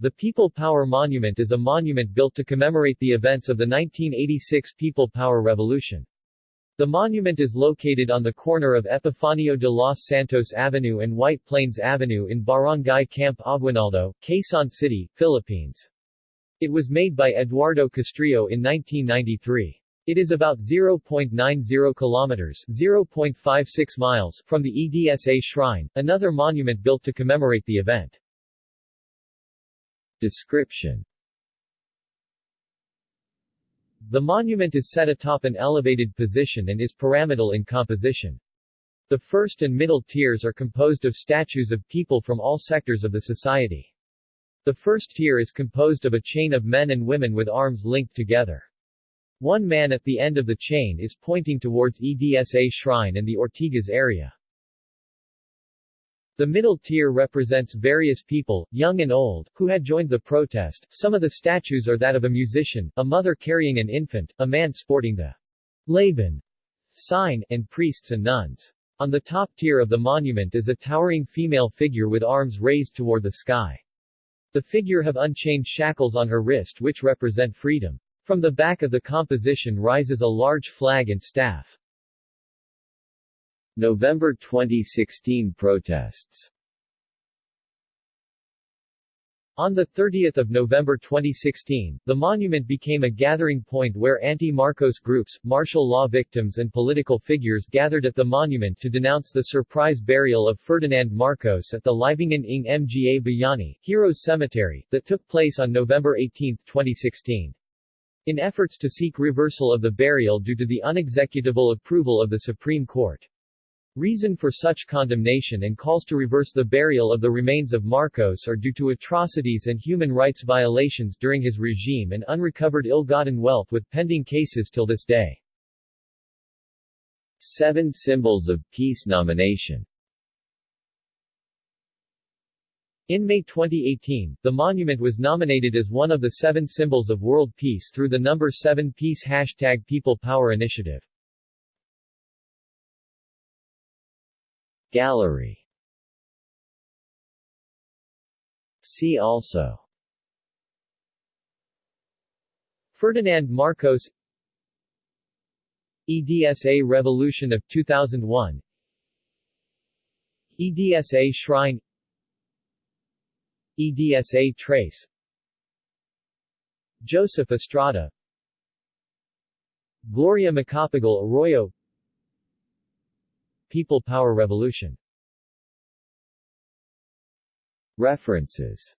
The People Power Monument is a monument built to commemorate the events of the 1986 People Power Revolution. The monument is located on the corner of Epifanio de los Santos Avenue and White Plains Avenue in Barangay Camp Aguinaldo, Quezon City, Philippines. It was made by Eduardo Castrillo in 1993. It is about 0.90 kilometers 0.56 miles from the EDSA Shrine, another monument built to commemorate the event. Description The monument is set atop an elevated position and is pyramidal in composition. The first and middle tiers are composed of statues of people from all sectors of the society. The first tier is composed of a chain of men and women with arms linked together. One man at the end of the chain is pointing towards EDSA Shrine and the Ortigas area. The middle tier represents various people, young and old, who had joined the protest. Some of the statues are that of a musician, a mother carrying an infant, a man sporting the Laban sign, and priests and nuns. On the top tier of the monument is a towering female figure with arms raised toward the sky. The figure have unchained shackles on her wrist which represent freedom. From the back of the composition rises a large flag and staff. November 2016 protests On 30 November 2016, the monument became a gathering point where anti-Marcos groups, martial law victims and political figures gathered at the monument to denounce the surprise burial of Ferdinand Marcos at the Libingan ng Mga Bayani Heroes Cemetery, that took place on November 18, 2016. In efforts to seek reversal of the burial due to the unexecutable approval of the Supreme Court. Reason for such condemnation and calls to reverse the burial of the remains of Marcos are due to atrocities and human rights violations during his regime and unrecovered ill-gotten wealth with pending cases till this day. Seven Symbols of Peace nomination In May 2018, the monument was nominated as one of the seven symbols of world peace through the number 7 Peace hashtag People Power Initiative. Gallery. See also. Ferdinand Marcos. EDSA Revolution of 2001 EDSA Shrine. EDSA Tres. Joseph Estrada. Gloria Macapagal Arroyo People Power Revolution. References